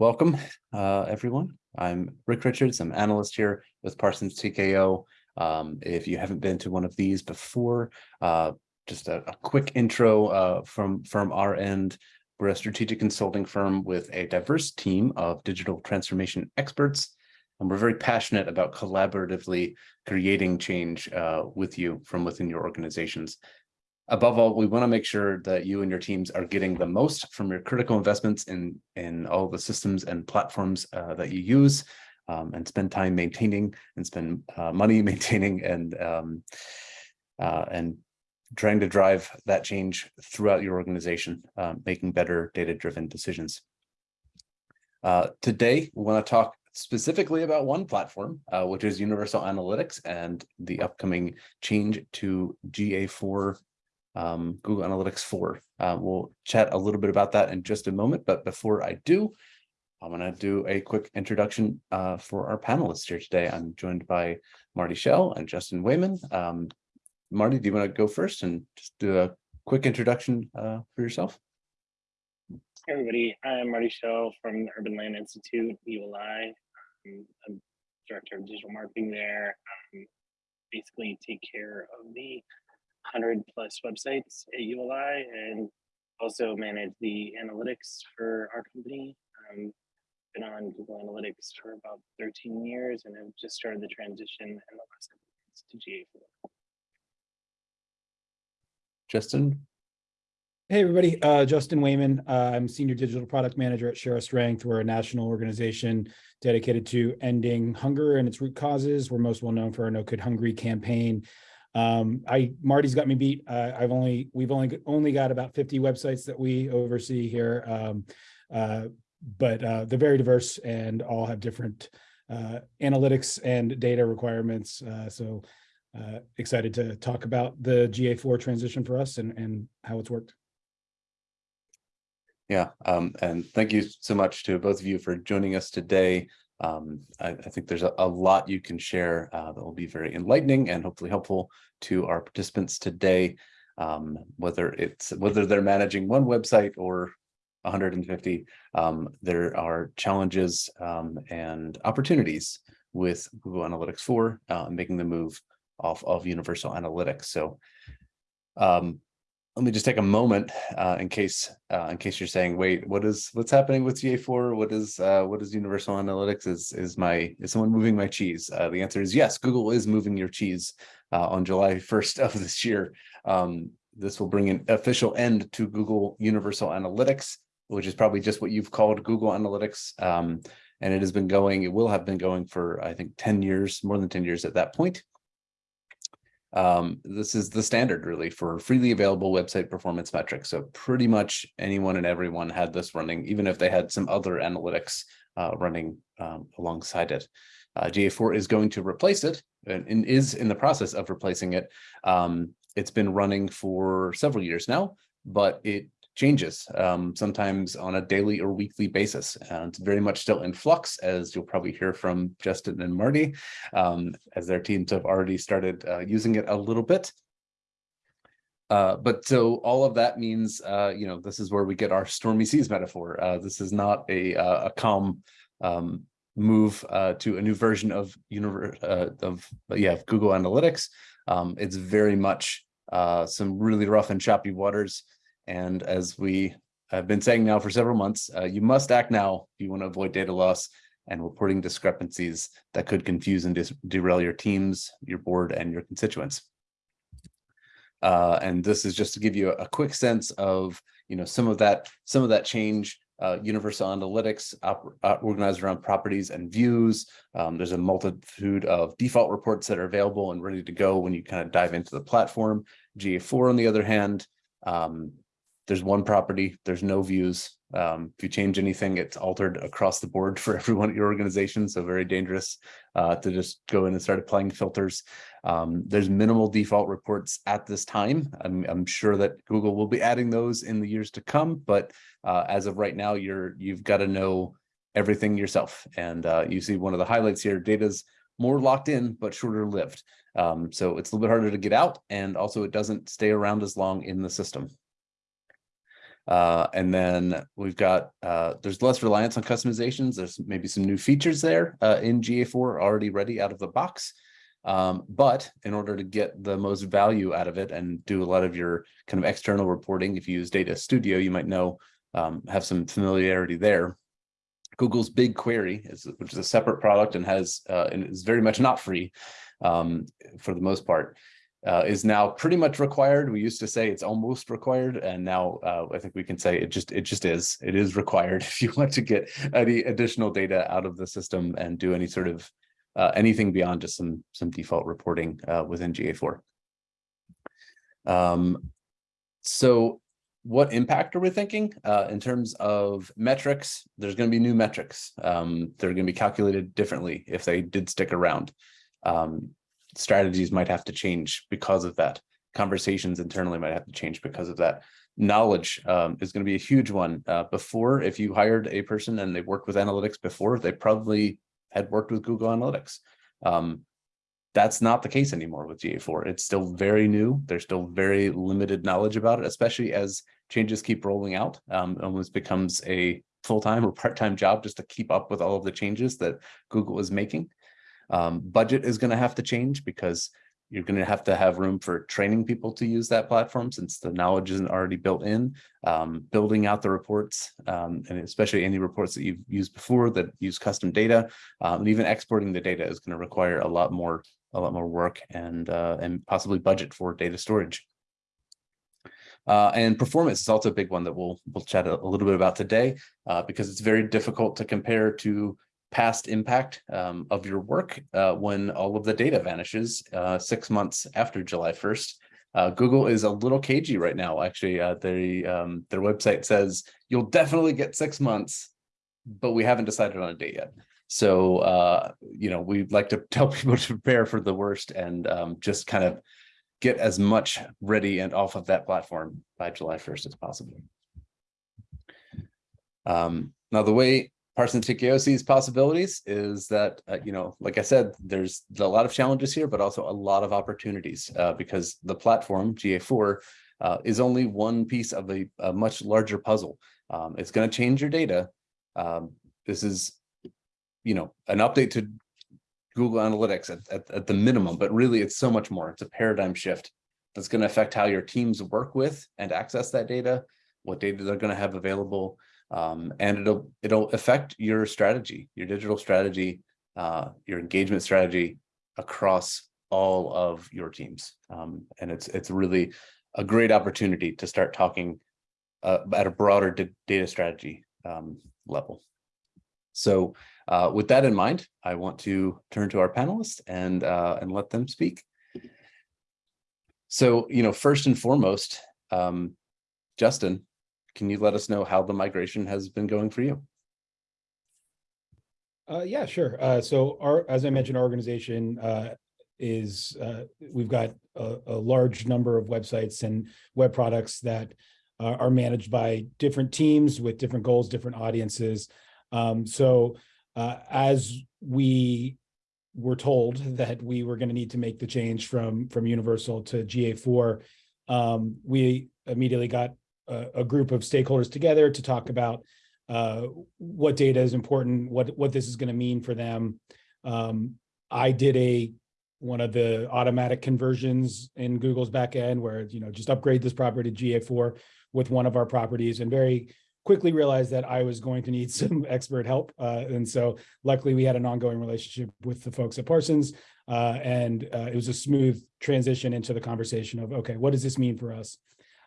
Welcome, uh, everyone. I'm Rick Richards. I'm analyst here with Parsons TKO. Um, if you haven't been to one of these before, uh, just a, a, quick intro uh, from, from our end. We're a strategic consulting firm with a diverse team of digital transformation experts, and we're very passionate about collaboratively creating change uh, with you from within your organizations above all, we want to make sure that you and your teams are getting the most from your critical investments in, in all the systems and platforms uh, that you use um, and spend time maintaining and spend uh, money maintaining and um, uh, and trying to drive that change throughout your organization, um, making better data-driven decisions. Uh, today, we want to talk specifically about one platform, uh, which is Universal Analytics and the upcoming change to GA4 um, Google Analytics 4. Uh, we'll chat a little bit about that in just a moment, but before I do, I'm going to do a quick introduction uh, for our panelists here today. I'm joined by Marty Shell and Justin Wayman. Um, Marty, do you want to go first and just do a quick introduction uh, for yourself? Hey everybody, I'm Marty Shell from the Urban Land Institute, ULI. I'm, I'm director of digital marketing there. Um, basically take care of the 100 plus websites at ULI and also manage the analytics for our company. Um, been on Google Analytics for about 13 years and have just started the transition in the last couple of months to GA4. Justin? Hey, everybody. Uh, Justin Wayman. Uh, I'm Senior Digital Product Manager at Share Our Strength. We're a national organization dedicated to ending hunger and its root causes. We're most well known for our No Kid Hungry campaign. Um, I Marty's got me beat. Uh, I've only we've only only got about 50 websites that we oversee here, um, uh, but uh, they're very diverse and all have different uh, analytics and data requirements. Uh, so uh, excited to talk about the GA4 transition for us and and how it's worked. Yeah, um, and thank you so much to both of you for joining us today. Um, I, I, think there's a, a, lot you can share uh, that will be very enlightening and hopefully helpful to our participants today, um, whether it's whether they're managing one website or 150, um, there are challenges um, and opportunities with Google Analytics 4, uh, making the move off of Universal Analytics. So um, let me just take a moment uh, in case uh, in case you're saying, wait, what is what's happening with GA4? What is uh, what is Universal Analytics? Is is my is someone moving my cheese? Uh, the answer is yes. Google is moving your cheese uh, on July 1st of this year. Um, this will bring an official end to Google Universal Analytics, which is probably just what you've called Google Analytics. Um, and it has been going, it will have been going for, I think, 10 years, more than 10 years at that point. Um, this is the standard really for freely available website performance metrics. So pretty much anyone and everyone had this running, even if they had some other analytics uh, running um, alongside it. Uh, GA4 is going to replace it and, and, is in the process of replacing it. Um, it's been running for several years now, but it changes, um, sometimes on a daily or weekly basis. And it's very much still in flux, as you'll probably hear from Justin and Marty, um, as their teams have already started uh, using it a little bit. Uh, but so all of that means, uh, you know, this is where we get our stormy seas metaphor. Uh, this is not a, uh, a calm um, move to a new version of universe of yeah Google Analytics. Um, it's very much some really rough and choppy waters. And as we have been saying now for several months, uh, you must act now if you want to avoid data loss and reporting discrepancies that could confuse and derail your teams, your board, and your constituents. Uh, and this is just to give you a, quick sense of, you know, some of that, some of that change. Uh, universal analytics uh, organized around properties and views. Um, there's a multitude of default reports that are available and ready to go when you kind of dive into the platform. GA4, on the other hand, um, there's one property, there's no views. Um, if you change anything, it's altered across the board for everyone at your organization. So very dangerous uh, to just go in and start applying filters. Um, there's minimal default reports at this time. I'm, I'm, sure that Google will be adding those in the years to come, but uh, as of right now, you're you've got to know everything yourself. And uh, you see one of the highlights here, data's more locked in, but shorter lived. Um, so it's a little bit harder to get out. And also it doesn't stay around as long in the system. Uh, and then we've got, uh, there's less reliance on customizations. There's maybe some new features there, uh, in GA4 already ready out of the box. Um, but in order to get the most value out of it and do a lot of your kind of external reporting, if you use Data Studio, you might know, um, have some familiarity there. Google's BigQuery, is, which is a separate product and has, uh, and is very much not free, um, for the most part uh, is now pretty much required. We used to say it's almost required, and now uh, I think we can say it just it just is. It is required if you want to get any additional data out of the system and do any sort of uh, anything beyond just some some default reporting uh, within GA4. Um, so what impact are we thinking uh, in terms of metrics? There's going to be new metrics. Um, they're going to be calculated differently if they did stick around. Um, strategies might have to change because of that. Conversations internally might have to change because of that. Knowledge um, is going to be a huge one. Uh, before, if you hired a person and they worked with analytics before, they probably had worked with Google Analytics. Um, that's not the case anymore with GA4. It's still very new. There's still very limited knowledge about it, especially as changes keep rolling out. Um, almost becomes a full-time or part-time job just to keep up with all of the changes that Google is making. Um, budget is going to have to change because you're going to have to have room for training people to use that platform since the knowledge isn't already built in, um, building out the reports, um, and especially any reports that you've used before that use custom data, um, and even exporting the data is going to require a lot more, a lot more work and uh, and possibly budget for data storage. Uh, and performance is also a big one that we'll we'll chat a, little bit about today uh, because it's very difficult to compare to past impact um, of your work uh, when all of the data vanishes uh, six months after July 1st. Uh, Google is a little cagey right now. Actually, uh, they, um, their website says you'll definitely get six months, but we haven't decided on a date yet. So, uh, you know, we'd like to tell people to prepare for the worst and um, just kind of get as much ready and off of that platform by July 1st as possible. Um, now, the way Parsons TKO sees possibilities is that, uh, you know, like I said, there's a lot of challenges here, but also a lot of opportunities uh, because the platform GA4 uh, is only one piece of a, a much larger puzzle. Um, it's going to change your data. Um, this is, you know, an update to Google Analytics at, at, at the minimum, but really it's so much more. It's a paradigm shift that's going to affect how your teams work with and access that data, what data they're going to have available, um, and it'll it'll affect your strategy, your digital strategy, uh, your engagement strategy across all of your teams. Um, and it's it's really a great opportunity to start talking uh, at a broader data strategy um, level. So uh, with that in mind, I want to turn to our panelists and uh, and let them speak. So, you know, first and foremost, um, Justin, can you let us know how the migration has been going for you? Uh, yeah, sure. Uh, so our, as I mentioned, our organization uh, is, uh, we've got a, a, large number of websites and web products that uh, are managed by different teams with different goals, different audiences. Um, so uh, as we were told that we were going to need to make the change from, from Universal to GA4, um, we immediately got a, group of stakeholders together to talk about uh, what data is important, what what this is going to mean for them. Um, I did a one of the automatic conversions in Google's backend where you know just upgrade this property to GA4 with one of our properties and very quickly realized that I was going to need some expert help. Uh, and so luckily we had an ongoing relationship with the folks at Parsons uh, and uh, it was a smooth transition into the conversation of, okay, what does this mean for us?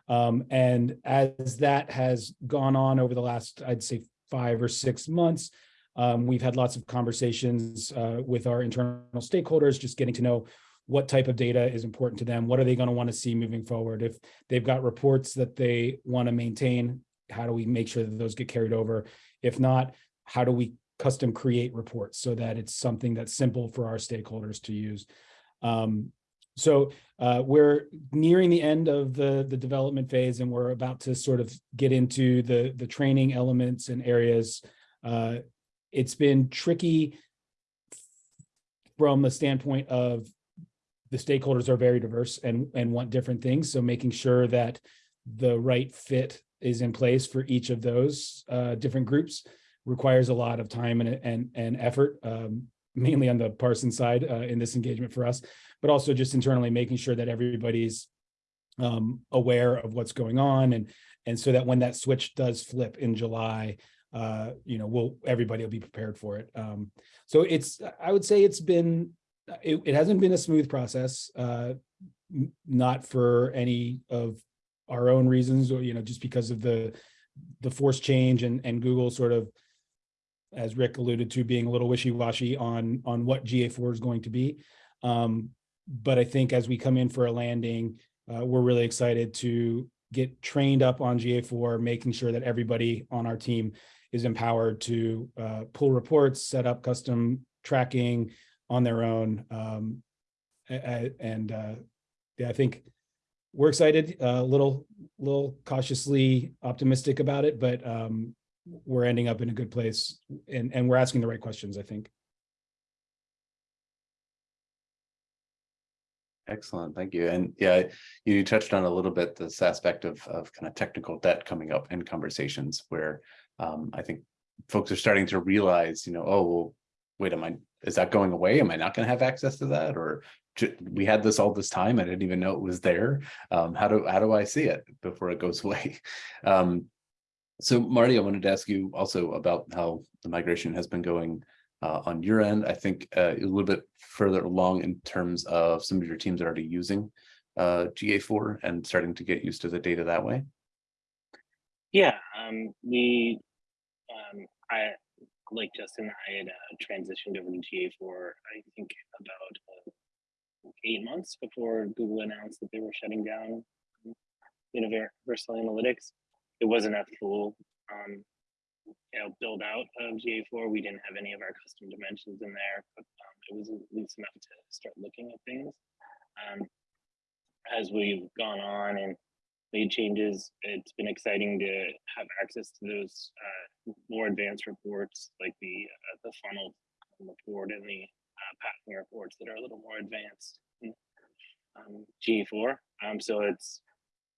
Um, and as that has gone on over the last, I'd say five or six months, um, we've had lots of conversations uh, with our internal stakeholders, just getting to know what type of data is important to them. What are they going to want to see moving forward? If they've got reports that they want to maintain, how do we make sure that those get carried over? If not, how do we custom create reports so that it's something that's simple for our stakeholders to use? Um, so uh, we're nearing the end of the, the development phase and we're about to sort of get into the, the training elements and areas. Uh, it's been tricky from the standpoint of the stakeholders are very diverse and, and want different things. So making sure that the right fit is in place for each of those uh, different groups requires a lot of time and, and, and effort, um, mainly on the Parson side uh, in this engagement for us, but also just internally making sure that everybody's um, aware of what's going on and, and so that when that switch does flip in July, uh, you know, we'll, everybody will be prepared for it. Um, so it's, I would say it's been, it, it hasn't been a smooth process, uh, not for any of our own reasons or, you know, just because of the, the force change and, and Google sort of, as Rick alluded to, being a little wishy-washy on, on what GA4 is going to be. Um, but I think as we come in for a landing, uh, we're really excited to get trained up on GA4, making sure that everybody on our team is empowered to uh, pull reports, set up custom tracking on their own. Um, and uh, yeah, I think we're excited, a little, little cautiously optimistic about it, but um, we're ending up in a good place and, and we're asking the right questions, I think. Excellent, thank you. And yeah, you touched on a little bit this aspect of of kind of technical debt coming up in conversations where um, I think folks are starting to realize, you know, oh, well, wait, am I, is that going away? Am I not going to have access to that? Or we had this all this time, I didn't even know it was there. Um, how do, how do I see it before it goes away? Um, so Marty, I wanted to ask you also about how the migration has been going uh, on your end. I think uh, a little bit further along in terms of some of your teams are already using uh, GA4 and starting to get used to the data that way. Yeah, um, we, um, I, like Justin, I had uh, transitioned over to GA4, I think about uh, eight months before Google announced that they were shutting down um, Universal Analytics. It wasn't a full, um, you know, build out of GA4. We didn't have any of our custom dimensions in there, but um, it was at least enough to start looking at things. Um, as we've gone on and made changes. It's been exciting to have access to those uh, more advanced reports, like the uh, the funnel report and the uh, reports that are a little more advanced in um, GA4. Um, so it's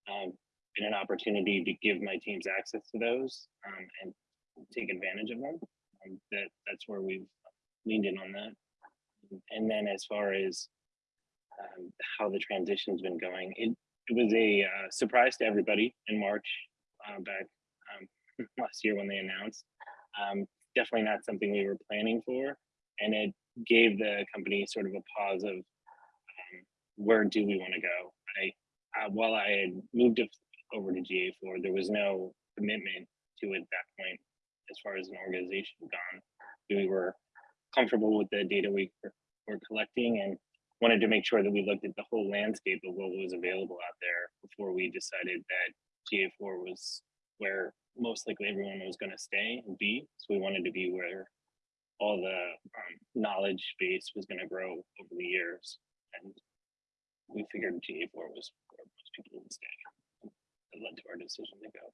um, been an opportunity to give my teams access to those um, and take advantage of them. Um, that that's where we've leaned in on that. And then as far as um, how the transition's been going, it it was a uh, surprise to everybody in March uh, back um, last year when they announced. Um, definitely not something we were planning for, and it gave the company sort of a pause of um, where do we want to go. I uh, while I had moved over to GA4, there was no commitment to it at that point as far as an organization gone. We were comfortable with the data we were, collecting and wanted to make sure that we looked at the whole landscape of what was available out there before we decided that GA4 was where most likely everyone was going to stay and be. So we wanted to be where all the um, knowledge base was going to grow over the years. And we figured GA4 was where most people would stay. That led to our decision to go.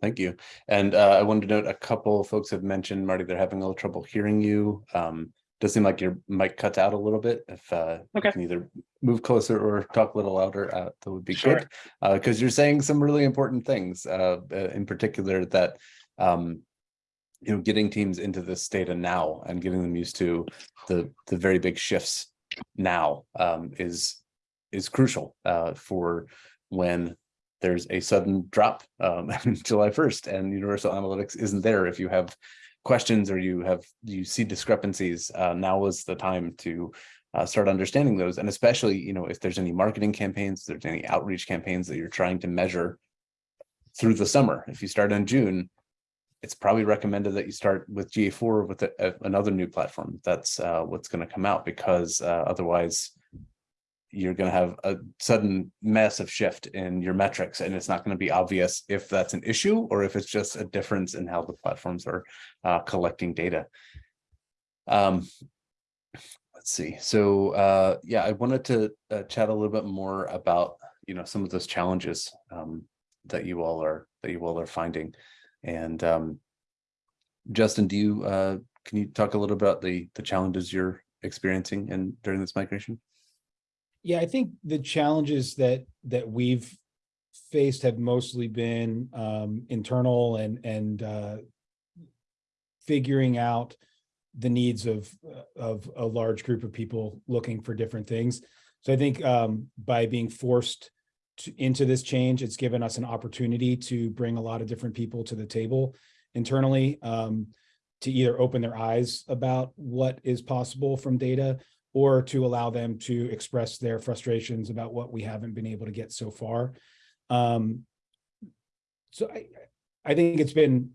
Thank you. And uh, I wanted to note a couple folks have mentioned, Marty, they're having a little trouble hearing you. Um, does seem like your mic cuts out a little bit. If uh, Okay. you can either move closer or talk a little louder, uh, that would be Sure. good. Because you're saying some really important things, uh, uh, in particular that um, you know, getting teams into this data now and getting them used to the the very big shifts now um, is is crucial uh, for when there's a sudden drop um, July 1st and Universal Analytics isn't there. If you have questions or you have you see discrepancies, uh, now is the time to uh, start understanding those. And especially, you know, if there's any marketing campaigns, there's any outreach campaigns that you're trying to measure through the summer. If you start in June, it's probably recommended that you start with GA4 with a, a- another new platform. That's uh, what's going to come out because uh, otherwise you're going to have a sudden massive shift in your metrics and it's not going to be obvious if that's an issue or if it's just a difference in how the platforms are uh, collecting data. Um, let's see. So uh, yeah, I wanted to uh, chat a little bit more about, you know, some of those challenges um, that you all are that you all are finding. And um, Justin, do you uh, can you talk a little about the the challenges you're experiencing and during this migration? Yeah, I think the challenges that that we've faced have mostly been um, internal and, and uh, figuring out the needs of, of a large group of people looking for different things. So I think um, by being forced to, into this change, it's given us an opportunity to bring a lot of different people to the table internally um, to either open their eyes about what is possible from data or to allow them to express their frustrations about what we haven't been able to get so far. Um, so I, I think it's been,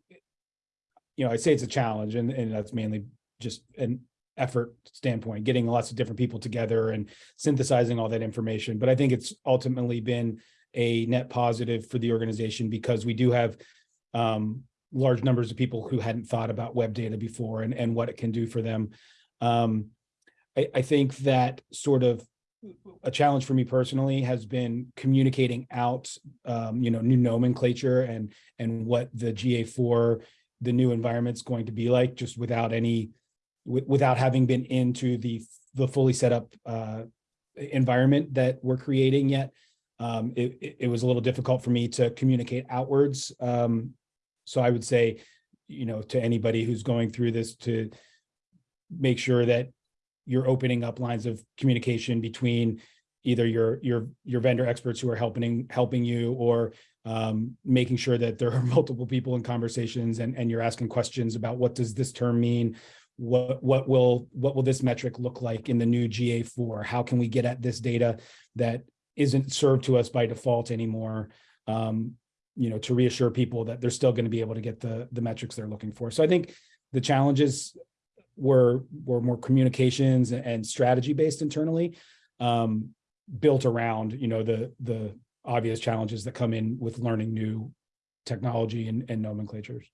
you know, I'd say it's a challenge and, and that's mainly just an effort standpoint, getting lots of different people together and synthesizing all that information. But I think it's ultimately been a net positive for the organization because we do have um, large numbers of people who hadn't thought about web data before and, and what it can do for them. Um, I, I think that sort of a challenge for me personally has been communicating out, um, you know, new nomenclature and and what the GA4, the new environment's going to be like, just without any, without having been into the the fully set up uh, environment that we're creating yet. Um, it, it, was a little difficult for me to communicate outwards. Um, so I would say, you know, to anybody who's going through this to make sure that you're opening up lines of communication between either your your your vendor experts who are helping helping you or um, making sure that there are multiple people in conversations and and you're asking questions about what does this term mean? What what will what will this metric look like in the new GA4 how can we get at this data that isn't served to us by default anymore? Um, you know to reassure people that they're still going to be able to get the the metrics they're looking for. So i think the challenges were were more communications and strategy based internally um built around you know the the obvious challenges that come in with learning new technology and, and nomenclatures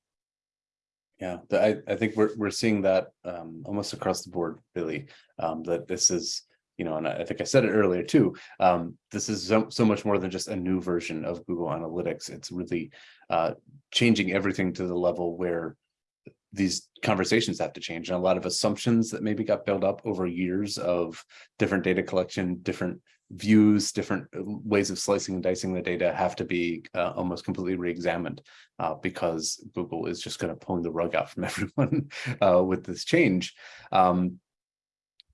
Yeah, I, I think we're, we're seeing that um, almost across the board, really, um, that this is, you know, and I think I said it earlier too. Um, this is so, so much more than just a new version of Google Analytics. It's really uh, changing everything to the level where these conversations have to change and a lot of assumptions that maybe got built up over years of different data collection, different views, different uh, ways of slicing and dicing the data have to be uh, almost completely re-examined uh, because Google is just going to pulling the rug out from everyone uh, with this change. Um,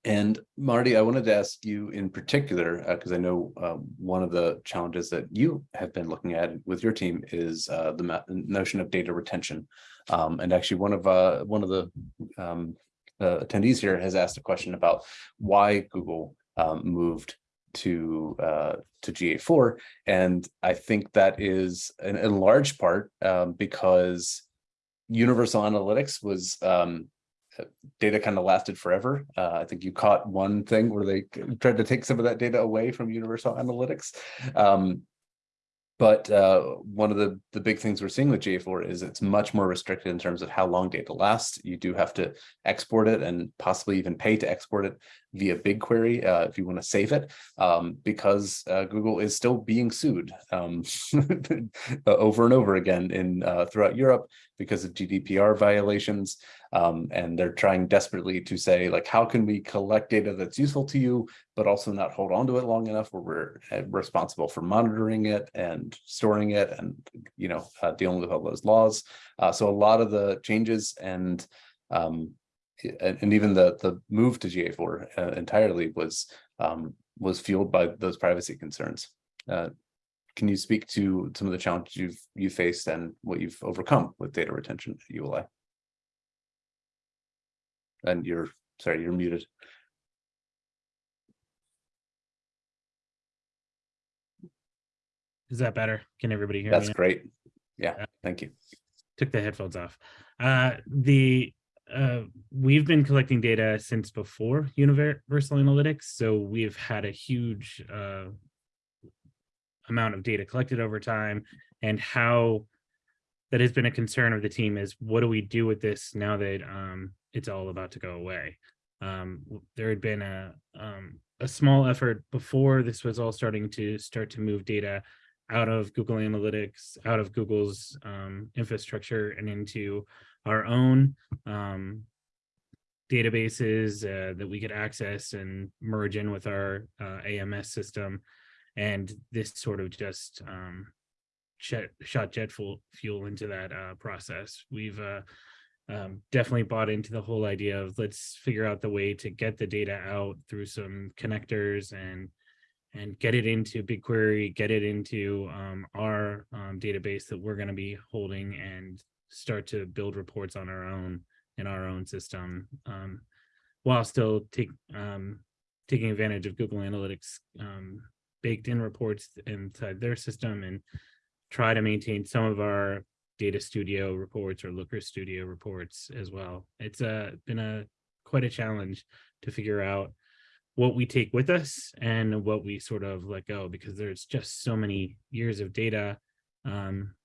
and Marty, I wanted to ask you in particular, because I know um, one of the challenges that you have been looking at with your team is uh, the notion of data retention. Um, and actually, one of uh, one of the um, uh, attendees here has asked a question about why Google um, moved to uh, to GA4, and I think that is in, in large part um, because Universal Analytics was um, data kind of lasted forever. Uh, I think you caught one thing where they tried to take some of that data away from Universal Analytics. Um, but uh, one of the, the big things we're seeing with GA4 is it's much more restricted in terms of how long data lasts. You do have to export it and possibly even pay to export it via BigQuery uh, if you want to save it, um, because uh, Google is still being sued um, over and over again in uh, throughout Europe because of GDPR violations. Um, and they're trying desperately to say, like, how can we collect data that's useful to you, but also not hold on to it long enough where we're uh, responsible for monitoring it and storing it and, you know, uh, dealing with all those laws. Uh, so a lot of the changes and um, and, and even the the move to GA4 uh, entirely was um, was fueled by those privacy concerns. Uh, can you speak to some of the challenges you've you faced and what you've overcome with data retention at ULI? And you're sorry, you're muted. Is that better? Can everybody hear me? That's great. Yeah, Yeah. thank you. Took the headphones off. Uh, the uh, we've been collecting data since before Universal Analytics, so we've had a huge uh, amount of data collected over time, and how that has been a concern of the team is what do we do with this now that um, it's all about to go away? Um, there had been a um, a small effort before this was all starting to start to move data out of Google Analytics, out of Google's um, infrastructure and into our own um, databases uh, that we could access and merge in with our uh, AMS system. And this sort of just um, jet, shot jet fuel, fuel into that uh, process. We've uh, um, definitely bought into the whole idea of let's figure out the way to get the data out through some connectors and and get it into BigQuery, get it into um, our um, database that we're going to be holding and start to build reports on our own in our own system um, while still take um, taking advantage of Google Analytics um, baked in reports inside their system and try to maintain some of our data studio reports or looker studio reports as well. It's uh, been a quite a challenge to figure out what we take with us and what we sort of let go because there's just so many years of data. Um,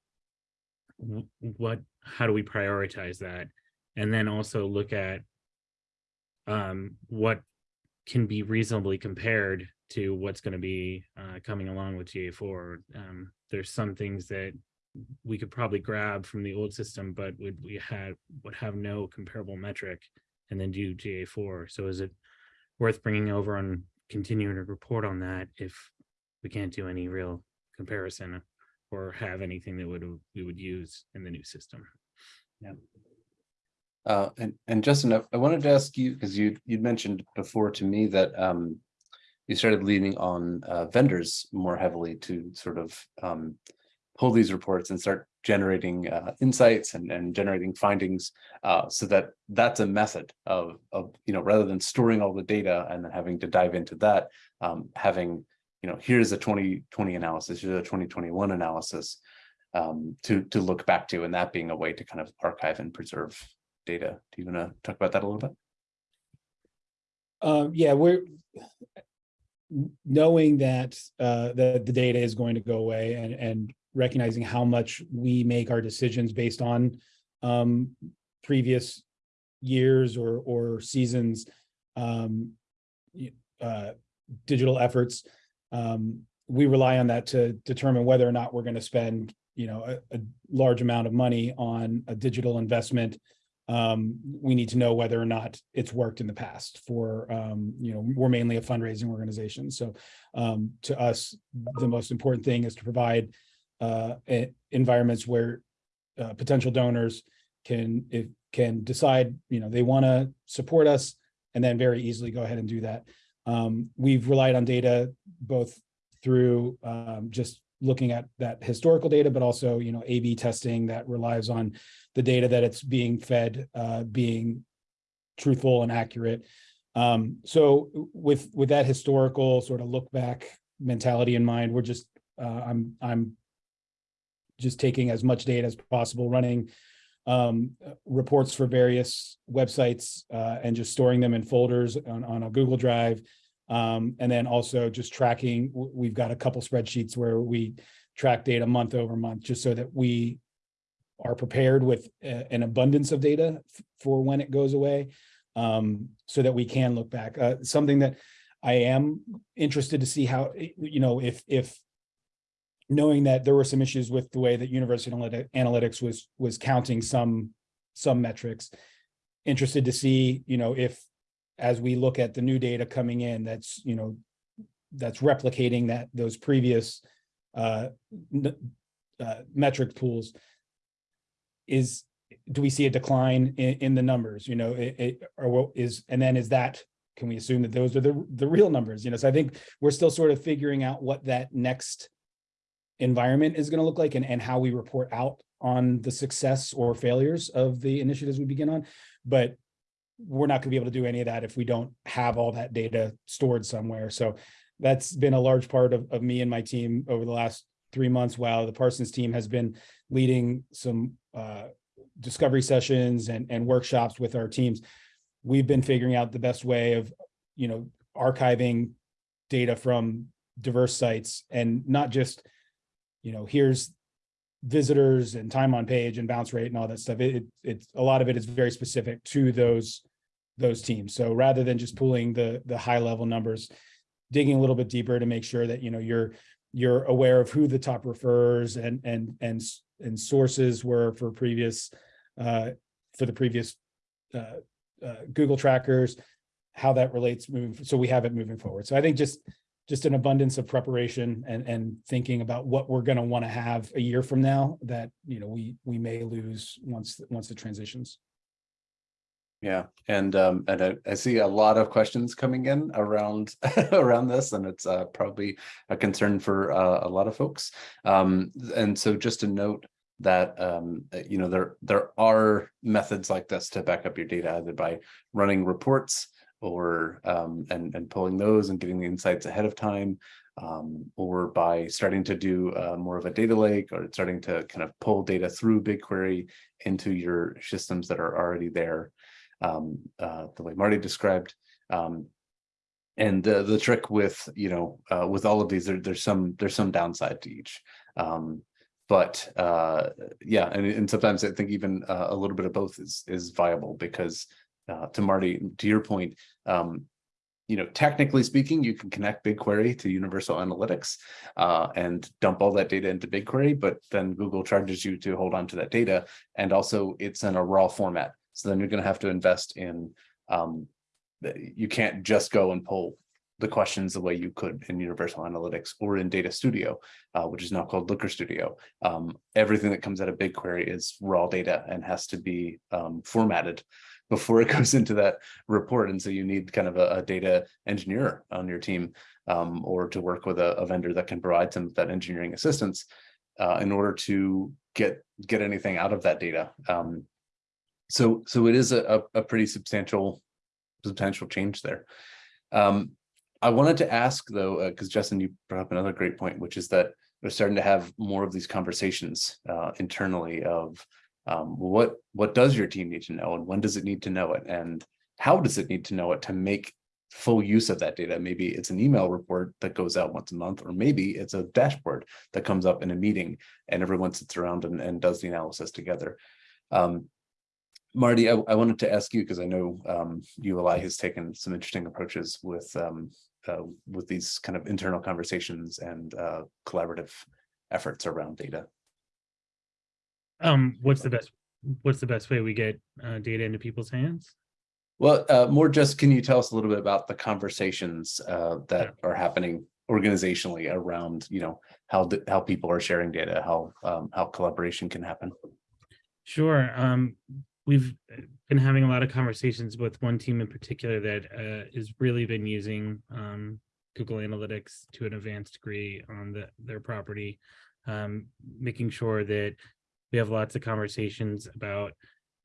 what, how do we prioritize that? And then also look at um, what can be reasonably compared to what's going to be uh, coming along with GA4. Um, there's some things that we could probably grab from the old system, but would we had would have no comparable metric and then do GA4. So is it worth bringing over and continuing to report on that if we can't do any real comparison or have anything that would we would use in the new system? Uh, and, and Justin, I, I wanted to ask you, because you, you'd mentioned before to me that, um, you started leaning on, uh, vendors more heavily to sort of, um, pull these reports and start generating, uh, insights and, and generating findings, uh, so that that's a method of, of, you know, rather than storing all the data and then having to dive into that, um, having, you know, here's a twenty twenty analysis, here's a twenty twenty-one analysis, um, to, to look back to, and that being a way to kind of archive and preserve data. Do you want to talk about that a little bit? Um, yeah, we're knowing that uh the the data is going to go away and and recognizing how much we make our decisions based on um previous years or or seasons um uh digital efforts um we rely on that to determine whether or not we're going to spend you know a, a large amount of money on a digital investment um, we need to know whether or not it's worked in the past for, um, you know, we're mainly a fundraising organization. So, um, to us, the most important thing is to provide, uh, environments where, uh, potential donors can, if, can decide, you know, they want to support us and then very easily go ahead and do that. Um, we've relied on data both through, um, just looking at that historical data, but also, you know, A/B testing that relies on the data that it's being fed, uh, being truthful and accurate. Um, so with, with that historical sort of look back mentality in mind, we're just, uh, I'm, I'm just taking as much data as possible, running um, reports for various websites, uh, and just storing them in folders on, on a Google Drive. Um, and then also just tracking, we've got a couple spreadsheets where we track data month over month, just so that we are prepared with a- an abundance of data for when it goes away. Um, so that we can look back, uh, something that I am interested to see how, you know, if, if knowing that there were some issues with the way that University Analytics was, was counting some, some metrics. Interested to see, you know, if, as we look at the new data coming in, that's, you know, that's replicating that, those previous uh, uh, metric pools. Is, do we see a decline in, in the numbers, you know, it, it, or what is, and then is that, can we assume that those are the, the real numbers, you know, so I think we're still sort of figuring out what that next environment is gonna look like and, and how we report out on the success or failures of the initiatives we begin on. But we're not gonna be able to do any of that if we don't have all that data stored somewhere. So that's been a large part of, of me and my team over the last three months, while the Parsons team has been leading some uh, discovery sessions and, and workshops with our teams. We've been figuring out the best way of, you know, archiving data from diverse sites and not just, you know, here's visitors and time on page and bounce rate and all that stuff. It, it, it's, a lot of it is very specific to those, those teams. So rather than just pulling the, the high level numbers, digging a little bit deeper to make sure that, you know, you're, you're aware of who the top referrers and, and, and, and sources were for previous, uh, for the previous, uh, uh, Google trackers, how that relates moving, so we have it moving forward. So I think just just an abundance of preparation and, and thinking about what we're going to want to have a year from now that, you know, we, we may lose once, once the transitions. Yeah, and um, and I, I see a lot of questions coming in around around this, and it's uh, probably a concern for uh, a lot of folks. Um, and so just a note that um, uh, you know there there are methods like this to back up your data, either by running reports or um, and and pulling those and getting the insights ahead of time, um, or by starting to do uh, more of a data lake or starting to kind of pull data through BigQuery into your systems that are already there um, uh, the way Marty described. Um, and the the trick with you know uh, with all of these, there, there's some there's some downside to each. Um, but uh, yeah, and, and sometimes I think even uh, a little bit of both is is viable because uh, to Marty, to your point, um, you know, technically speaking, you can connect BigQuery to Universal Analytics uh, and dump all that data into BigQuery, but then Google charges you to hold on to that data. And also it's in a raw format. So then you're going to have to invest in, um, you can't just go and pull the questions the way you could in Universal Analytics or in Data Studio, uh, which is now called Looker Studio. Um, everything that comes out of BigQuery is raw data and has to be um, formatted before it goes into that report. And so you need kind of a, a data engineer on your team um, or to work with a, a, vendor that can provide some of that engineering assistance uh, in order to get get anything out of that data. Um, so so it is a, a pretty substantial substantial change there. Um, I wanted to ask though, because uh, Justin, you brought up another great point, which is that we're starting to have more of these conversations uh, internally of um, what what does your team need to know and when does it need to know it and how does it need to know it to make full use of that data. Maybe it's an email report that goes out once a month, or maybe it's a dashboard that comes up in a meeting and everyone sits around and, and does the analysis together. Um, Marty, I, I, wanted to ask you because I know um, ULI has taken some interesting approaches with um, uh, with these kind of internal conversations and uh, collaborative efforts around data. Um, what's the best what's the best way we get uh, data into people's hands? Well, uh, more just can you tell us a little bit about the conversations uh, that yeah. are happening organizationally around you know how how people are sharing data, how um, how collaboration can happen. Sure. Um, we've uh, been having a lot of conversations with one team in particular that uh, has really been using um, Google Analytics to an advanced degree on the, their property, um, making sure that we have lots of conversations about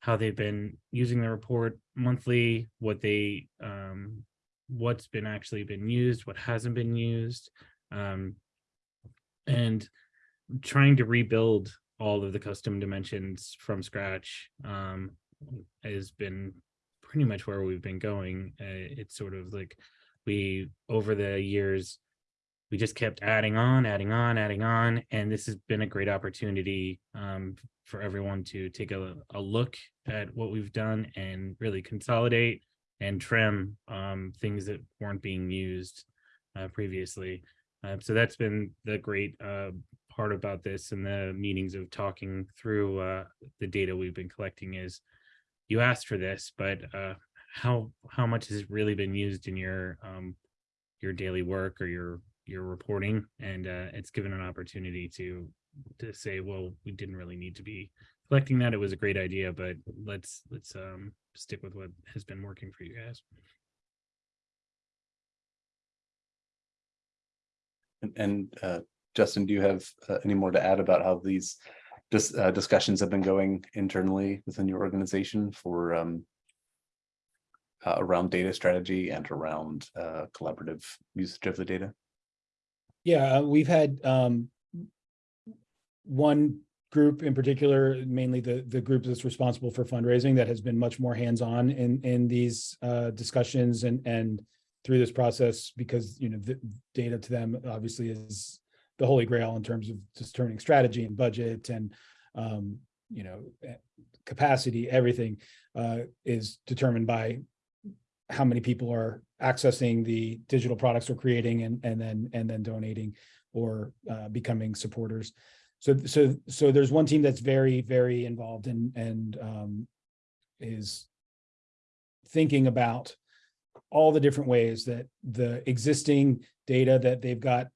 how they've been using the report monthly, what they, um, what's been actually been used, what hasn't been used, um, and trying to rebuild all of the custom dimensions from scratch um, has been pretty much where we've been going. Uh, it's sort of like we, over the years, we just kept adding on, adding on, adding on, and this has been a great opportunity um, for everyone to take a, a, look at what we've done and really consolidate and trim um, things that weren't being used uh, previously. Uh, so that's been the great uh, part about this and the meetings of talking through uh, the data we've been collecting is you asked for this, but uh, how how much has it really been used in your um, your daily work or your your reporting? And uh, it's given an opportunity to to say, well, we didn't really need to be collecting that. It was a great idea, but let's let's um, stick with what has been working for you guys. And, and uh, Justin, do you have uh, any more to add about how these dis uh, discussions have been going internally within your organization for um, uh, around data strategy and around uh, collaborative usage of the data? Yeah, uh, we've had um, one group in particular, mainly the the group that's responsible for fundraising, that has been much more hands-on in in these uh, discussions and and through this process because you know the data to them obviously is the holy grail in terms of determining strategy and budget and um, you know eh, capacity everything uh, is determined by how many people are accessing the digital products we're creating and and then and then donating or uh, becoming supporters so so so there's one team that's very very involved in and um, is thinking about all the different ways that the existing data that they've got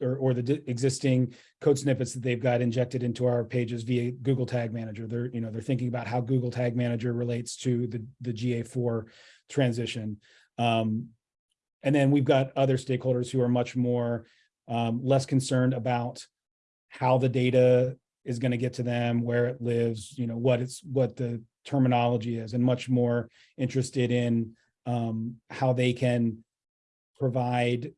or, or the existing code snippets that they've got injected into our pages via Google Tag Manager. They're, you know, they're thinking about how Google Tag Manager relates to the, the GA4 transition. Um, and then we've got other stakeholders who are much more, um, less concerned about how the data is going to get to them, where it lives, you know, what it's, what the terminology is, and much more interested in, um, how they can provide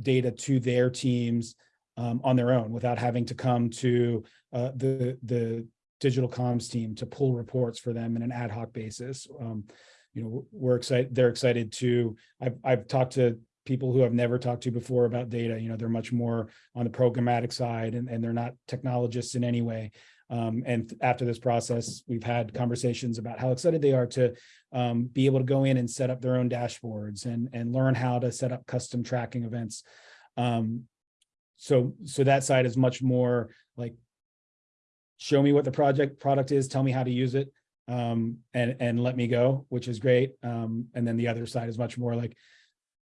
data to their teams um, on their own without having to come to uh, the the digital comms team to pull reports for them in an ad hoc basis. Um, you know, we're excited. They're excited to. I've I've talked to people who I've never talked to before about data. You know, they're much more on the programmatic side, and and they're not technologists in any way. Um, and after this process, we've had conversations about how excited they are to um, be able to go in and set up their own dashboards and, and learn how to set up custom tracking events. Um, so, so that side is much more like, show me what the project product is, tell me how to use it, um, and, and let me go, which is great. Um, and then the other side is much more like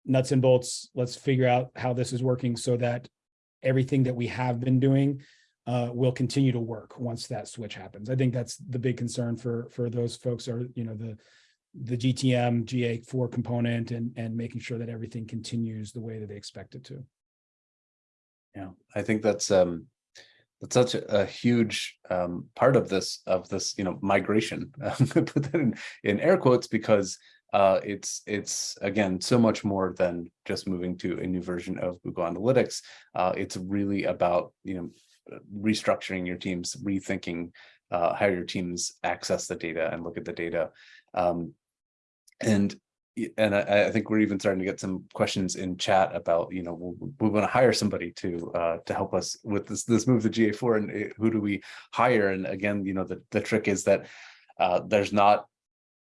nuts and bolts. Let's figure out how this is working so that everything that we have been doing uh, will continue to work once that switch happens. I think that's the big concern for for those folks are, you know, the the GTM GA4 component and and making sure that everything continues the way that they expect it to. Yeah, I think that's um that's such a, a huge um part of this of this, you know, migration. Put that in in air quotes because uh it's it's again so much more than just moving to a new version of Google Analytics. Uh it's really about, you know, restructuring your teams, rethinking uh how your teams access the data and look at the data. Um and and I, I think we're even starting to get some questions in chat about, you know, we, we want to hire somebody to uh, to help us with this this move to GA4, and eh, who do we hire? And again, you know, the the trick is that uh, there's not.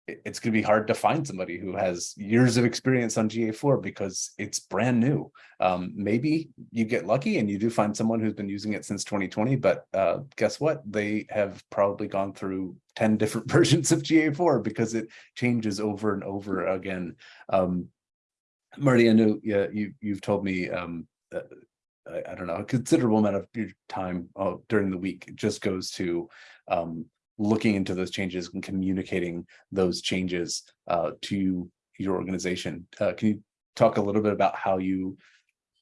It- It's going to be hard to find somebody who has years of experience on GA4 because it's brand new. Um, maybe you get lucky and you do find someone who's been using it since 2020, but uh, guess what? They have probably gone through 10 different versions of GA4 because it changes over and over again. Um, Marty, I know yeah, you, you've told me, um, uh, I, I don't know, a considerable amount of your time uh, during the week just goes to um, looking into those changes and communicating those changes uh, to your organization. Uh, can you talk a little bit about how you,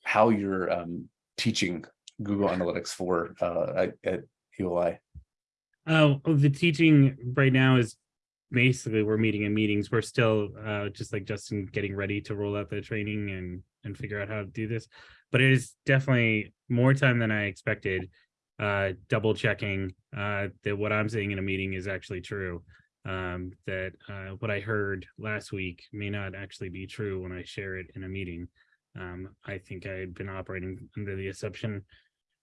how you're um, teaching Google Analytics 4 uh, at, ULI? Oh, the teaching right now is basically we're meeting in meetings. We're still uh just like Justin getting ready to roll out the training and and figure out how to do this. But it is definitely more time than I expected. Uh double checking uh that what I'm saying in a meeting is actually true. Um that uh what I heard last week may not actually be true when I share it in a meeting. Um I think I had been operating under the assumption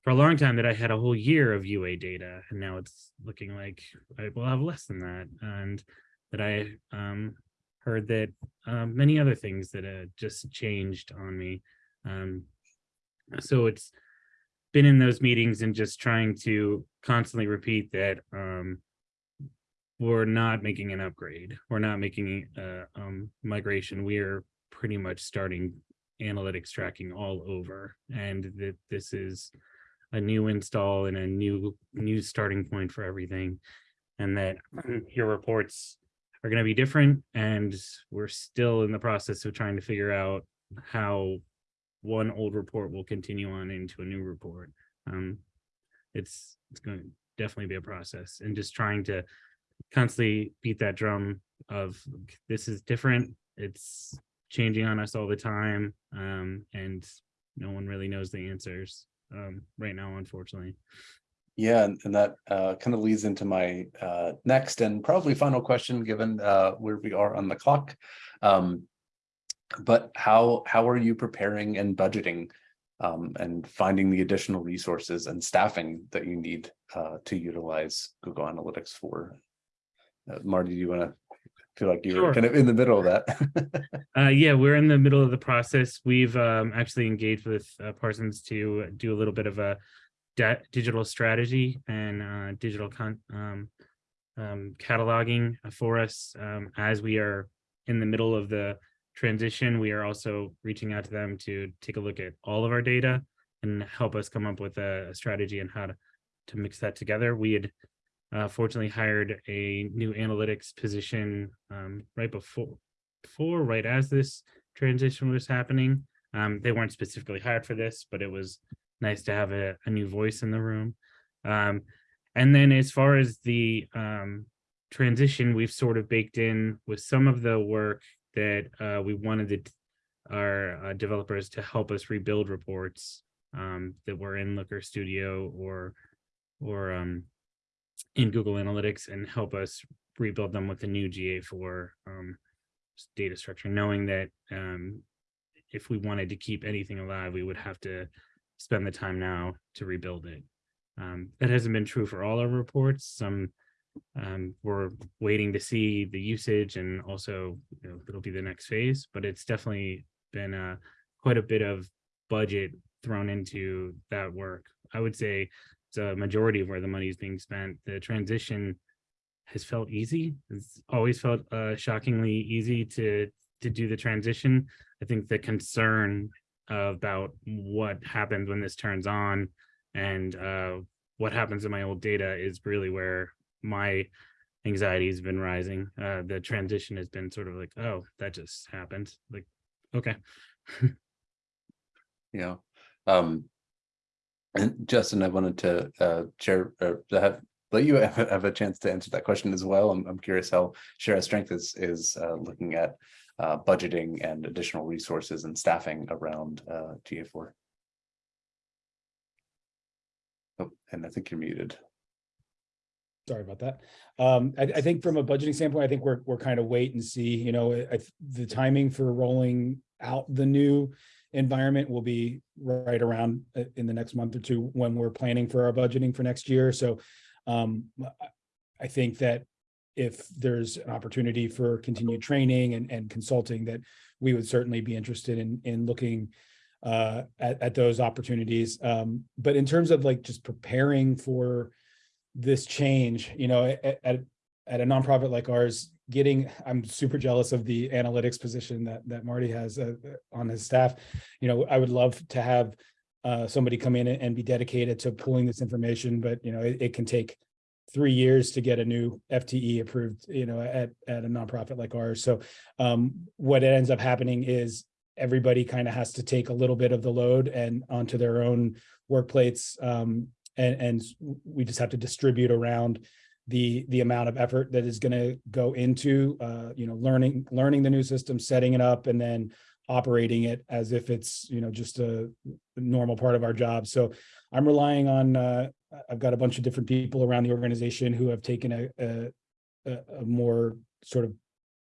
for a long time that I had a whole year of UA data, and now it's looking like I will have less than that, and that I um, heard that um, many other things that uh, just changed on me. Um, so it's been in those meetings and just trying to constantly repeat that um, we're not making an upgrade. We're not making a um, migration. We are pretty much starting analytics tracking all over, and that this is a new install and a new new starting point for everything and that your reports are going to be different and we're still in the process of trying to figure out how one old report will continue on into a new report um it's it's going to definitely be a process and just trying to constantly beat that drum of this is different it's changing on us all the time um and no one really knows the answers um, right now, unfortunately. Yeah, and, that uh, kind of leads into my uh, next and probably final question, given uh, where we are on the clock. Um, but how how are you preparing and budgeting um, and finding the additional resources and staffing that you need uh, to utilize Google Analytics 4? Uh, Marty, do you want to feel like you're Sure. kind of in the middle of that? Uh, yeah, we're in the middle of the process. We've um, actually engaged with uh, Parsons to do a little bit of a digital strategy and uh, digital con- um, um, cataloging for us um, as we are in the middle of the transition, we are also reaching out to them to take a look at all of our data and help us come up with a, strategy and how to, to mix that together. We had uh, fortunately hired a new analytics position um, right before, before, right as this transition was happening. Um, they weren't specifically hired for this, but it was nice to have a, a new voice in the room. Um, and then as far as the um, transition, we've sort of baked in with some of the work that uh, we wanted the, our uh, developers to help us rebuild reports um, that were in Looker Studio or or um, in Google Analytics and help us rebuild them with the new GA4 um, data structure, knowing that um, if we wanted to keep anything alive, we would have to spend the time now to rebuild it. Um, that hasn't been true for all our reports. Some um, we're waiting to see the usage and also you know, it'll be the next phase, but it's definitely been uh, quite a bit of budget thrown into that work. I would say it's a majority of where the money is being spent. The transition has felt easy. It's always felt uh, shockingly easy to to do the transition. I think the concern about what happens when this turns on and uh, what happens in my old data is really where my anxiety has been rising. Uh, the transition has been sort of like, oh, that just happened. Like, okay. Yeah. Um, and Justin, I wanted to uh, share, uh, have, let you have, have a chance to answer that question as well. I'm, I'm curious how Share Our Strength is, is uh, looking at uh, budgeting and additional resources and staffing around uh, GA4. Oh, and I think you're muted. Sorry about that. Um, I, I think from a budgeting standpoint, I think we're, we're kind of wait and see, you know, I, the timing for rolling out the new environment will be right around uh, in the next month or two when we're planning for our budgeting for next year. So um, I- think that if there's an opportunity for continued training and, and consulting, that we would certainly be interested in, in looking uh, at, at those opportunities. Um, but in terms of like just preparing for this change, you know, at, at, a nonprofit like ours, getting, I'm super jealous of the analytics position that, that Marty has uh, on his staff. You know, I would love to have uh, somebody come in and be dedicated to pulling this information, but you know, it, it can take three years to get a new FTE approved, you know, at, at a nonprofit like ours. So um, what ends up happening is everybody kind of has to take a little bit of the load and onto their own work plates. Um, and, and we just have to distribute around the, the amount of effort that is going to go into, uh, you know, learning, learning the new system, setting it up, and then operating it as if it's, you know, just a normal part of our job. So I'm relying on, uh, I've got a bunch of different people around the organization who have taken a, a, a more sort of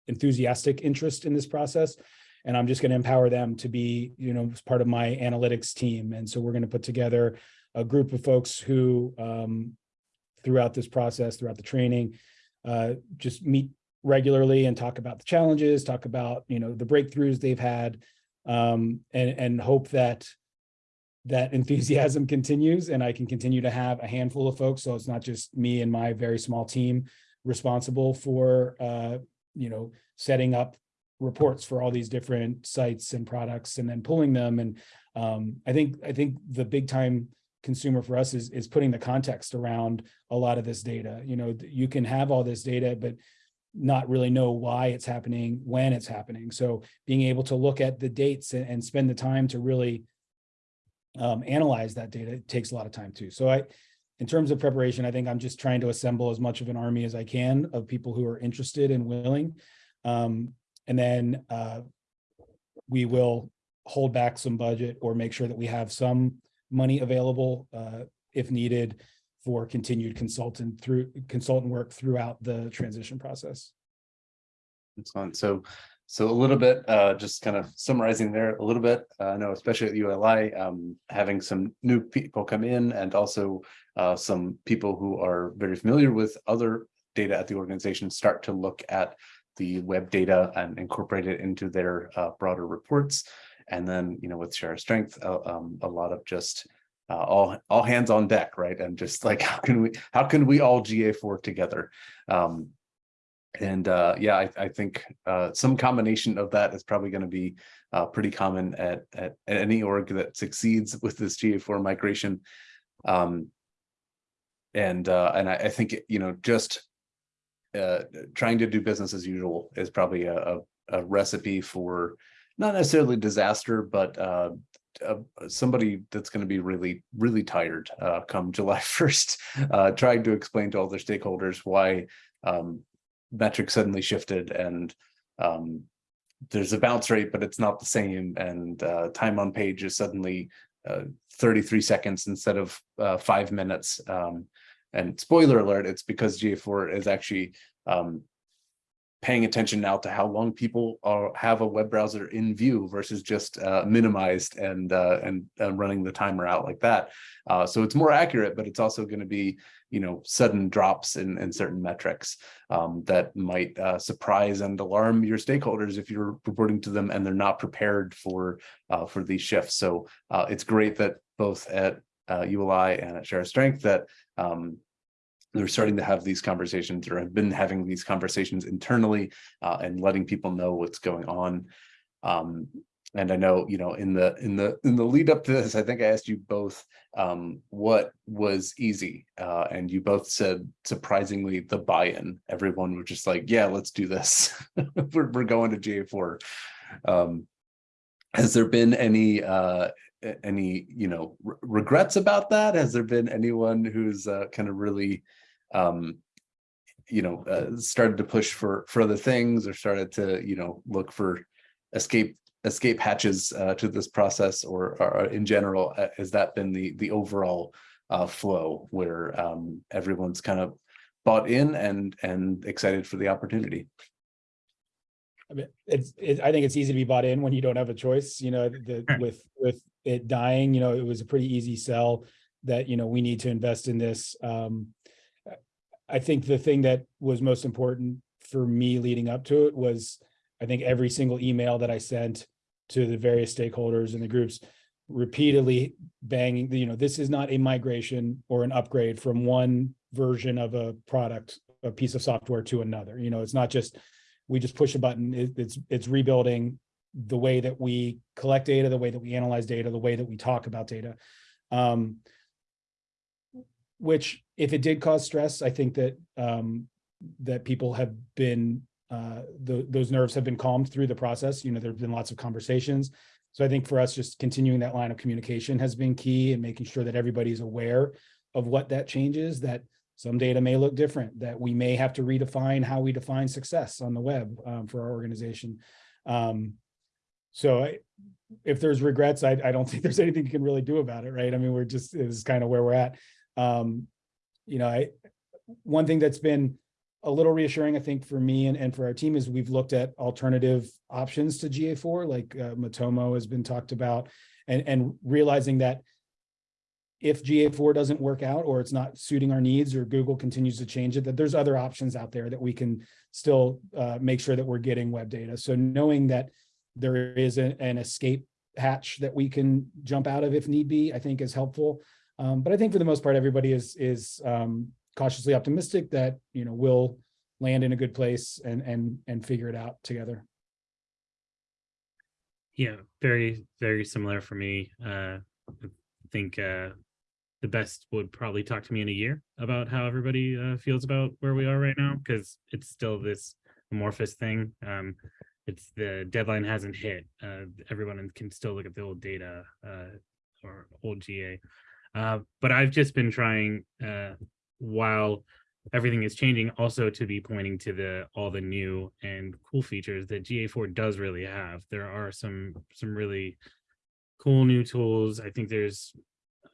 enthusiastic interest in this process. And I'm just going to empower them to be, you know, part of my analytics team. And so we're going to put together a group of folks who, um, throughout this process, throughout the training, uh, just meet regularly and talk about the challenges, talk about, you know, the breakthroughs they've had, um, and, and hope that that enthusiasm continues and I can continue to have a handful of folks. So it's not just me and my very small team responsible for, uh, you know, setting up reports for all these different sites and products and then pulling them. And um, I think, I think the big time consumer for us is, is putting the context around a lot of this data. You know, you can have all this data, but not really know why it's happening, when it's happening. So being able to look at the dates and, and spend the time to really um, analyze that data takes a lot of time too. So I, in terms of preparation, I think I'm just trying to assemble as much of an army as I can of people who are interested and willing. Um, and then uh, we will hold back some budget or make sure that we have some money available uh, if needed for continued consultant through consultant work throughout the transition process. Excellent. So, so a little bit, uh, just kind of summarizing there a little bit, uh, I know especially at ULI, um, having some new people come in and also uh, some people who are very familiar with other data at the organization start to look at the web data and incorporate it into their uh, broader reports. And then, you know, with Share Strength, uh, um, a lot of just uh, all all hands on deck, right? And just like how can we how can we all GA4 together? Um, And uh, yeah, I, I think uh, some combination of that is probably going to be uh, pretty common at, at at any org that succeeds with this GA4 migration. Um, and uh, and I, I think you know just uh, trying to do business as usual is probably a, a, a recipe for not necessarily disaster, but uh, uh, somebody that's going to be really, really tired uh, come July 1st, uh, trying to explain to all their stakeholders why um, metrics suddenly shifted and um, there's a bounce rate, but it's not the same. And uh, time on page is suddenly uh, 33 seconds instead of five minutes. Um, and spoiler alert, it's because GA4 is actually um, paying attention now to how long people are have a web browser in view versus just uh, minimized and uh, and and running the timer out like that. Uh, so it's more accurate, but it's also going to be you know sudden drops in, in certain metrics um, that might uh, surprise and alarm your stakeholders if you're reporting to them and they're not prepared for uh, for these shifts. So uh, it's great that both at ULI and at Share Strength that um, they're starting to have these conversations or have been having these conversations internally uh, and letting people know what's going on. Um, and I know, you know, in the in the in the lead up to this, I think I asked you both um, what was easy, uh, and you both said surprisingly the buy-in. Everyone was just like, "Yeah, let's do this. we're we're going to GA4." Um, has there been any uh, any you know re- regrets about that? Has there been anyone who's uh, kind of really um, you know, uh, started to push for for other things or started to, you know, look for escape escape hatches uh, to this process or, or in general, uh, has that been the the overall uh, flow where um, everyone's kind of bought in and and excited for the opportunity? I mean, it's, it, I think it's easy to be bought in when you don't have a choice, you know, the, with, with it dying, you know, it was a pretty easy sell that, you know, we need to invest in this. Um, I think the thing that was most important for me leading up to it was, I think every single email that I sent to the various stakeholders and the groups repeatedly banging, you know, this is not a migration or an upgrade from one version of a product, a piece of software to another. You know, it's not just, we just push a button. It, it's, it's rebuilding the way that we collect data, the way that we analyze data, the way that we talk about data. Um, which if it did cause stress, I think that, um, that people have been, uh, tho- those nerves have been calmed through the process. You know, there've been lots of conversations. So I think for us, just continuing that line of communication has been key and making sure that everybody's aware of what that change is, that some data may look different, that we may have to redefine how we define success on the web um, for our organization. Um, so I, if there's regrets, I, I don't think there's anything you can really do about it, right? I mean, we're just, this is kind of where we're at. Um, you know, I, one thing that's been a little reassuring, I think, for me and, and for our team is we've looked at alternative options to GA4, like uh, Matomo has been talked about, and, and realizing that if GA4 doesn't work out or it's not suiting our needs or Google continues to change it, that there's other options out there that we can still uh, make sure that we're getting web data. So knowing that there is an, an escape hatch that we can jump out of if need be, I think is helpful. Um, but I think for the most part, everybody is is um, cautiously optimistic that you know we'll land in a good place and and and figure it out together. Yeah, very, very similar for me. Uh, I think uh, the best would probably talk to me in a year about how everybody uh, feels about where we are right now, because it's still this amorphous thing. Um, it's the deadline hasn't hit. Uh, everyone can still look at the old data uh, or old GA. Uh, but I've just been trying uh, while everything is changing also to be pointing to the all the new and cool features that GA4 does really have. There are some some really cool new tools. I think there's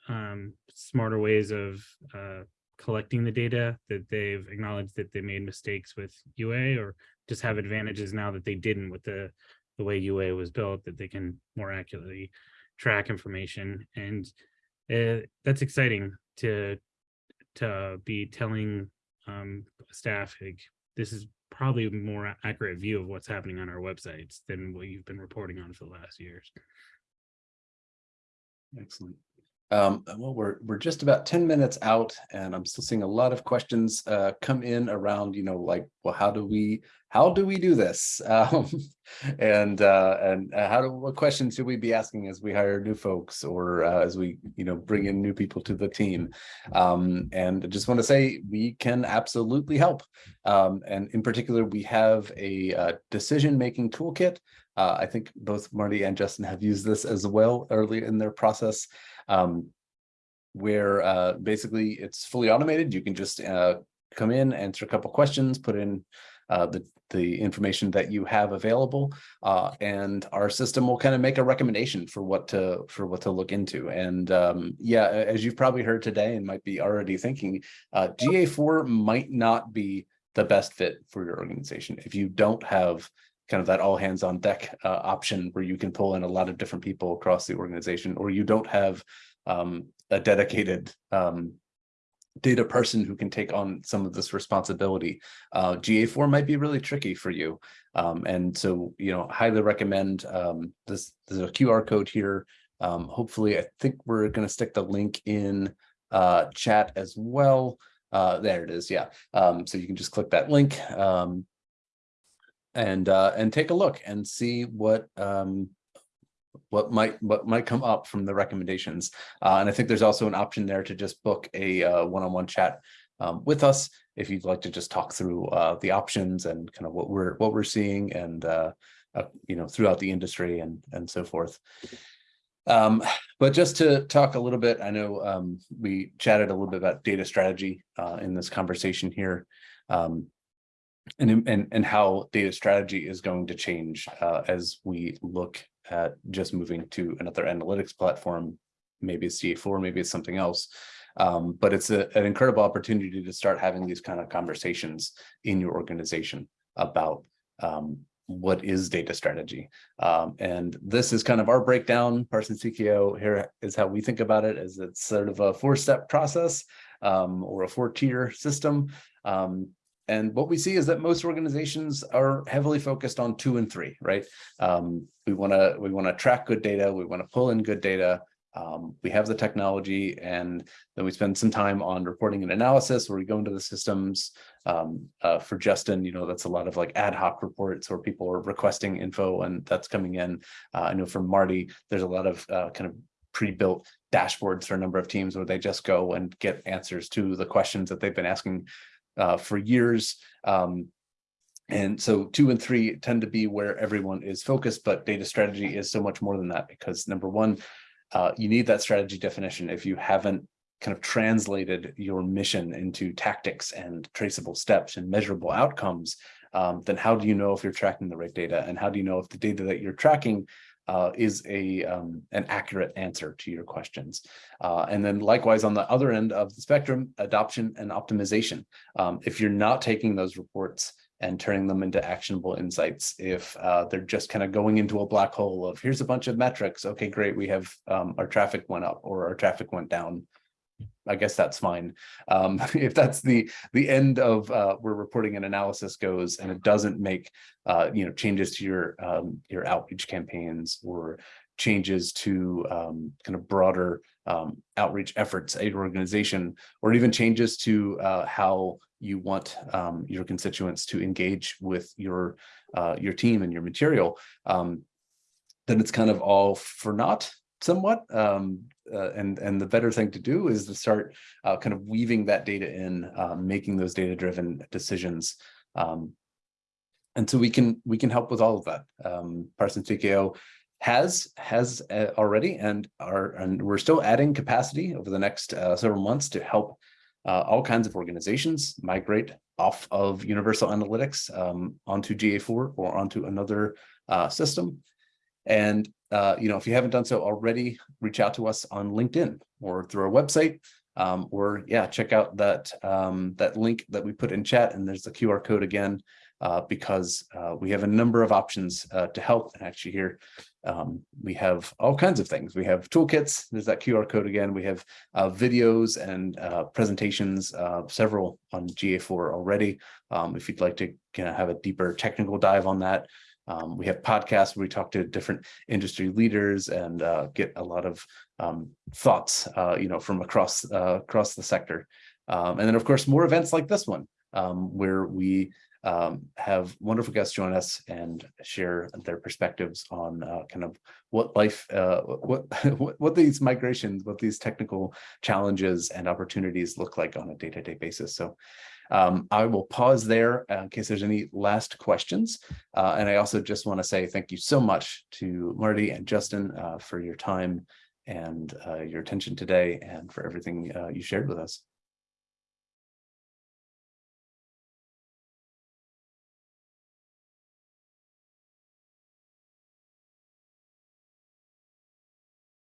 um, smarter ways of uh, collecting the data that they've acknowledged that they made mistakes with UA or just have advantages now that they didn't with the the way UA was built that they can more accurately track information and uh, that's exciting to to be telling um, staff like this is probably a more accurate view of what's happening on our websites than what you've been reporting on for the last years. Excellent. Um, well, we're, we're just about ten minutes out and I'm still seeing a lot of questions, uh, come in around, you know, like, well, how do we, how do we do this? Um, and, uh, and uh, how do, what questions should we be asking as we hire new folks or, uh, as we, you know, bring in new people to the team? Um, and I just want to say we can absolutely help. Um, and in particular, we have a, uh, decision-making toolkit. Uh, I think both Marty and Justin have used this as well early in their process um, where uh, basically it's fully automated. You can just uh, come in, answer a couple questions, put in uh, the, the information that you have available, uh, and our system will kind of make a recommendation for what to for what to look into. And um, yeah, as you've probably heard today and might be already thinking, uh, GA4 might not be the best fit for your organization if you don't have kind of that all hands on deck uh, option where you can pull in a lot of different people across the organization, or you don't have um, a dedicated um, data person who can take on some of this responsibility. Uh, GA4 might be really tricky for you. Um, and so, you know, highly recommend um, this. There's a QR code here. Um, hopefully, I think we're going to stick the link in uh, chat as well. Uh, there it is. Yeah. Um, so you can just click that link. And uh, and take a look and see what um, what might what might come up from the recommendations. Uh, and I think there's also an option there to just book a uh, one-on-one -on -one chat um, with us if you'd like to just talk through uh, the options and kind of what we're what we're seeing and uh, uh, you know throughout the industry and and so forth. Um, but just to talk a little bit, I know um, we chatted a little bit about data strategy uh, in this conversation here. Um, and, and, and how data strategy is going to change uh, as we look at just moving to another analytics platform. Maybe it's GA4, maybe it's something else. Um, but it's a, an incredible opportunity to start having these kind of conversations in your organization about um, what is data strategy. Um, and this is kind of our breakdown. Parsons TKO here is how we think about it as it's sort of a four-step process um, or a four-tier system. Um, and what we see is that most organizations are heavily focused on two and three, right? Um, we want to we want to track good data. We want to pull in good data. Um, we have the technology and then we spend some time on reporting and analysis where we go into the systems um, uh, for Justin, you know, that's a lot of like ad hoc reports where people are requesting info and that's coming in. Uh, I know from Marty, there's a lot of uh, kind of pre-built dashboards for a number of teams where they just go and get answers to the questions that they've been asking uh, for years. Um, and so two and three tend to be where everyone is focused, but data strategy is so much more than that because number one, uh, you need that strategy definition. If you haven't kind of translated your mission into tactics and traceable steps and measurable outcomes, um, then how do you know if you're tracking the right data? And how do you know if the data that you're tracking uh, is a um, an accurate answer to your questions. Uh, and then likewise on the other end of the spectrum, adoption and optimization. Um, if you're not taking those reports and turning them into actionable insights, if uh, they're just kind of going into a black hole of here's a bunch of metrics, okay, great, we have um, our traffic went up or our traffic went down. I guess that's fine. Um, if that's the the end of uh, where reporting and analysis goes, and it doesn't make uh, you know changes to your um, your outreach campaigns or changes to um, kind of broader um, outreach efforts at your organization, or even changes to uh, how you want um, your constituents to engage with your uh, your team and your material, um, then it's kind of all for naught somewhat. Um, uh, and and the better thing to do is to start uh, kind of weaving that data in, uh, making those data driven decisions. Um, and so we can we can help with all of that. Um, Parsons TKO has has uh, already and are and we're still adding capacity over the next uh, several months to help uh, all kinds of organizations migrate off of Universal Analytics um, onto GA4 or onto another system. And uh, you know, if you haven't done so already, reach out to us on LinkedIn or through our website, um, or yeah, check out that um, that link that we put in chat, and there's the QR code again, uh, because uh, we have a number of options uh, to help. And actually, here um, we have all kinds of things. We have toolkits. There's that QR code again. We have uh, videos and uh, presentations, several on GA4 already. Um, if you'd like to kind of have a deeper technical dive on that, Um, we have podcasts where we talk to different industry leaders and uh, get a lot of um, thoughts, uh, you know, from across uh, across the sector. Um, and then, of course, more events like this one, um, where we um, have wonderful guests join us and share their perspectives on uh, kind of what life, uh, what, what what these migrations, what these technical challenges and opportunities look like on a day-to-day basis. So um, I will pause there uh, in case there's any last questions. Uh, and I also just want to say thank you so much to Marty and Justin uh, for your time and uh, your attention today and for everything uh, you shared with us.